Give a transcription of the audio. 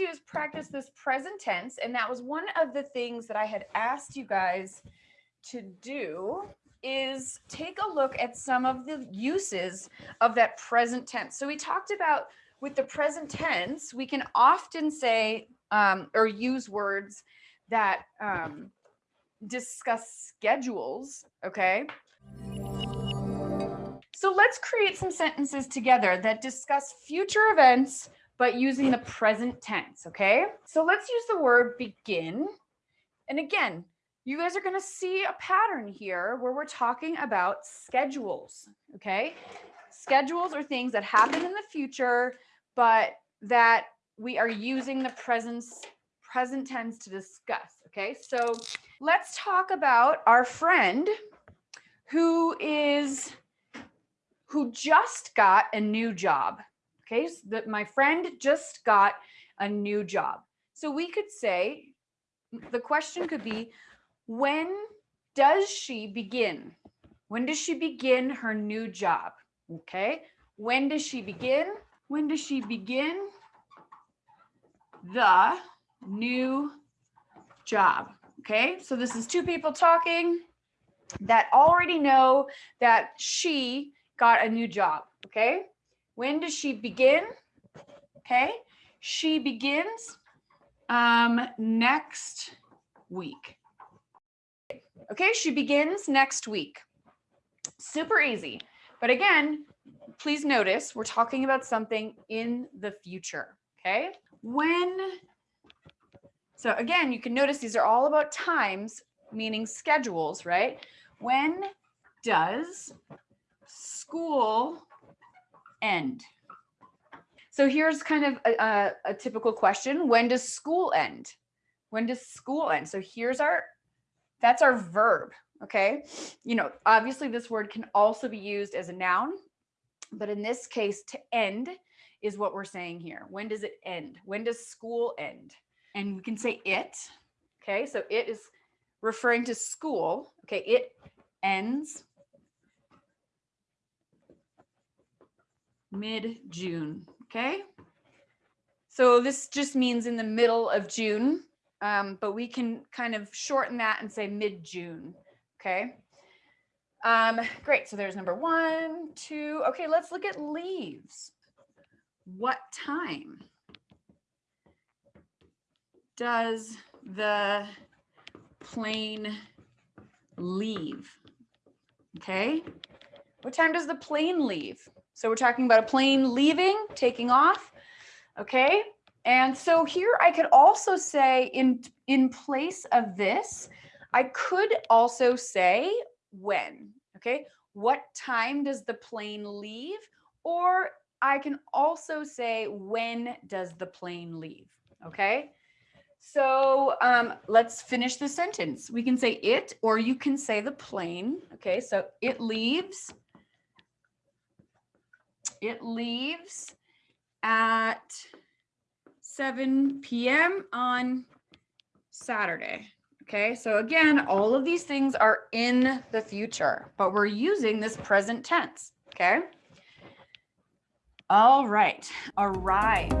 do is practice this present tense. And that was one of the things that I had asked you guys to do is take a look at some of the uses of that present tense. So we talked about with the present tense, we can often say um, or use words that um, discuss schedules, okay? So let's create some sentences together that discuss future events, but using the present tense, okay? So let's use the word begin. And again, you guys are gonna see a pattern here where we're talking about schedules, okay? Schedules are things that happen in the future, but that we are using the presence present tense to discuss. Okay, so let's talk about our friend who is who just got a new job. Okay, so that my friend just got a new job. So we could say the question could be when does she begin? When does she begin her new job? Okay, when does she begin? When does she begin the new job? Okay, so this is two people talking that already know that she got a new job. Okay, when does she begin? Okay, she begins um, next week. Okay, she begins next week. Super easy. But again, please notice we're talking about something in the future. Okay, when, so again, you can notice these are all about times, meaning schedules, right? When does school end? So here's kind of a, a, a, typical question. When does school end? When does school end? So here's our, that's our verb, okay? You know, obviously this word can also be used as a noun, but in this case, to end is what we're saying here. When does it end? When does school end? And we can say it. Okay, so it is referring to school. Okay, it ends mid-June. Okay, so this just means in the middle of June, um, but we can kind of shorten that and say mid-June. Okay. Um, great. So there's number one, two. Okay, let's look at leaves. What time does the plane leave? Okay. What time does the plane leave? So we're talking about a plane leaving, taking off. Okay. And so here I could also say in, in place of this, I could also say when, okay? What time does the plane leave? Or I can also say, when does the plane leave? Okay. So um, let's finish the sentence. We can say it, or you can say the plane. Okay. So it leaves. It leaves at 7 p.m. on Saturday. Okay, so again, all of these things are in the future, but we're using this present tense. Okay. All right, arrive.